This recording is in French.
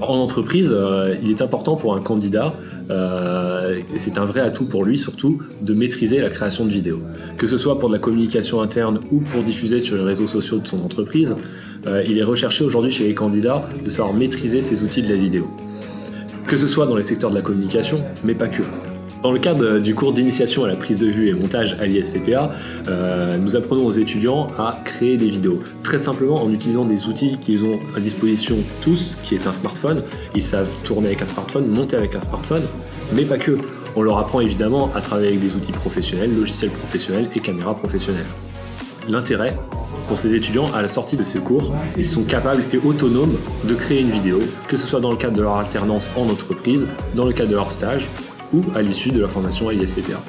En entreprise, euh, il est important pour un candidat, euh, et c'est un vrai atout pour lui surtout, de maîtriser la création de vidéos. Que ce soit pour de la communication interne ou pour diffuser sur les réseaux sociaux de son entreprise, euh, il est recherché aujourd'hui chez les candidats de savoir maîtriser ces outils de la vidéo. Que ce soit dans les secteurs de la communication, mais pas que. Dans le cadre du cours d'initiation à la prise de vue et montage à l'ISCPA, euh, nous apprenons aux étudiants à créer des vidéos. Très simplement en utilisant des outils qu'ils ont à disposition tous, qui est un smartphone. Ils savent tourner avec un smartphone, monter avec un smartphone, mais pas que. On leur apprend évidemment à travailler avec des outils professionnels, logiciels professionnels et caméras professionnelles. L'intérêt, pour ces étudiants, à la sortie de ces cours, ils sont capables et autonomes de créer une vidéo, que ce soit dans le cadre de leur alternance en entreprise, dans le cadre de leur stage, ou à l'issue de la formation à l'ISCPA.